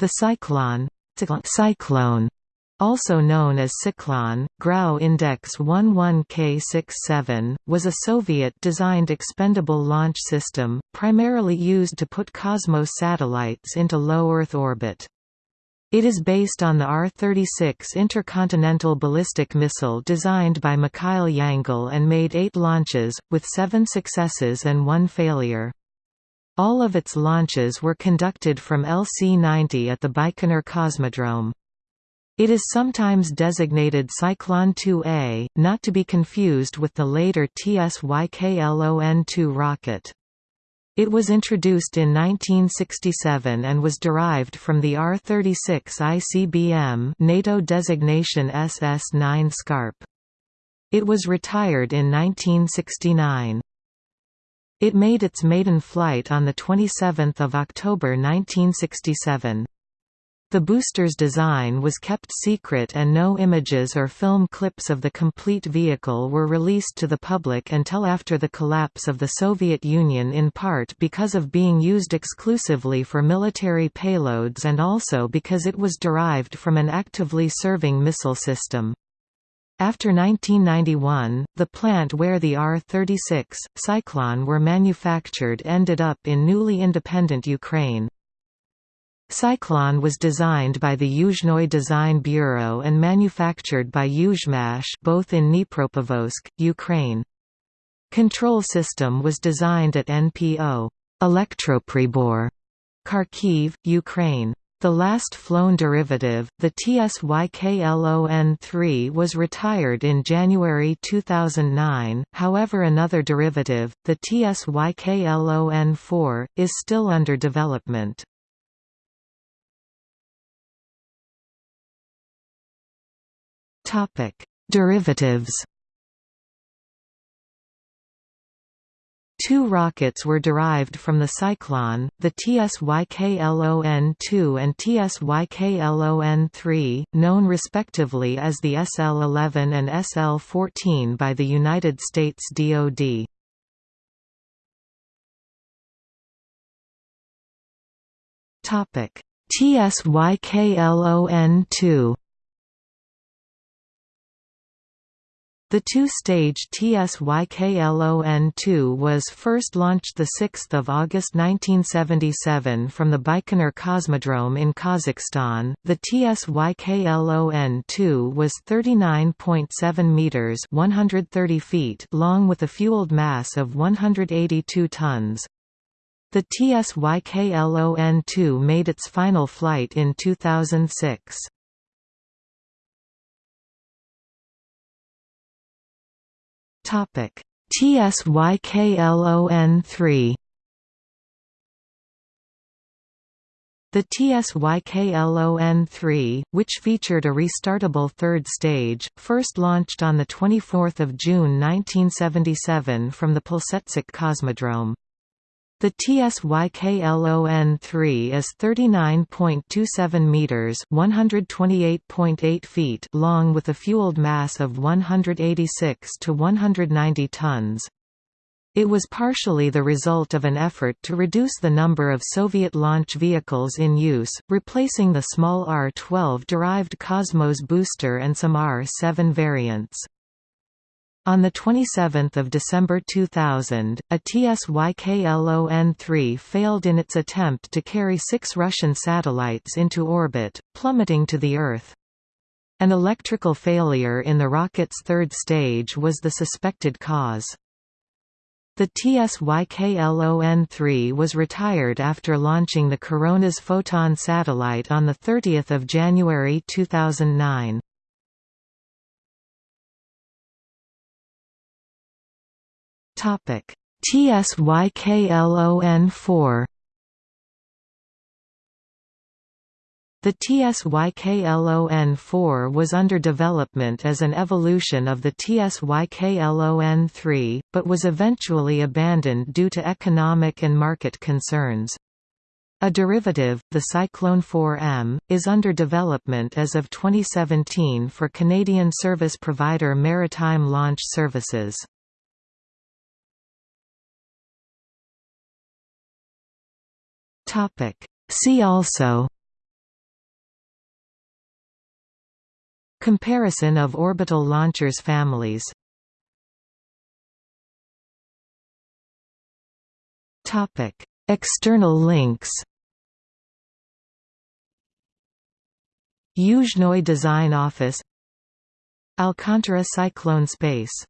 The Cyclone cyclone also known as Cyclone, Grau Index 11K67, was a Soviet-designed expendable launch system, primarily used to put Cosmos satellites into low Earth orbit. It is based on the R-36 intercontinental ballistic missile designed by Mikhail Yangel and made eight launches, with seven successes and one failure. All of its launches were conducted from LC-90 at the Baikonur Cosmodrome. It is sometimes designated Cyclone 2A, not to be confused with the later TSYKLON-2 rocket. It was introduced in 1967 and was derived from the R-36 ICBM NATO designation SS-9 Scarp. It was retired in 1969. It made its maiden flight on 27 October 1967. The booster's design was kept secret and no images or film clips of the complete vehicle were released to the public until after the collapse of the Soviet Union in part because of being used exclusively for military payloads and also because it was derived from an actively serving missile system. After 1991, the plant where the R-36, Cyclone were manufactured ended up in newly independent Ukraine. Cyclone was designed by the Yuzhnoye Design Bureau and manufactured by Yuzhmash both in Dnipropetrovsk, Ukraine. Control system was designed at NPO Elektropribor, Kharkiv, Ukraine. The last flown derivative, the TSYKLON-3 was retired in January 2009, however another derivative, the TSYKLON-4, is still under development. Derivatives. Two rockets were derived from the Cyclone, the TSYKLON-2 and TSYKLON-3, known respectively as the SL-11 and SL-14 by the United States DoD. TSYKLON-2 The two-stage TSYKLON-2 was first launched 6 August 1977 from the Baikonur Cosmodrome in Kazakhstan. The TSYKLON-2 was 39.7 meters (130 feet) long with a fueled mass of 182 tons. The TSYKLON-2 made its final flight in 2006. Topic TSYKLON3 The TSYKLON-3, which featured a restartable third stage, first launched on 24 June 1977 from the Plesetsk Cosmodrome. The TSYKLON-3 is 39.27 meters (128.8 feet) long with a fueled mass of 186 to 190 tons. It was partially the result of an effort to reduce the number of Soviet launch vehicles in use, replacing the small R-12-derived Cosmos booster and some R-7 variants. On 27 December 2000, a TSYKLON-3 failed in its attempt to carry six Russian satellites into orbit, plummeting to the Earth. An electrical failure in the rocket's third stage was the suspected cause. The TSYKLON-3 was retired after launching the Coronas Photon satellite on 30 January 2009. Topic: TSYKLON4 The TSYKLON-4 was under development as an evolution of the TSYKLON-3, but was eventually abandoned due to economic and market concerns. A derivative, the Cyclone 4M, is under development as of 2017 for Canadian service provider Maritime Launch Services. Topic. See also Comparison of orbital launchers families Topic. External links Yuzhnoi Design Office Alcantara Cyclone Space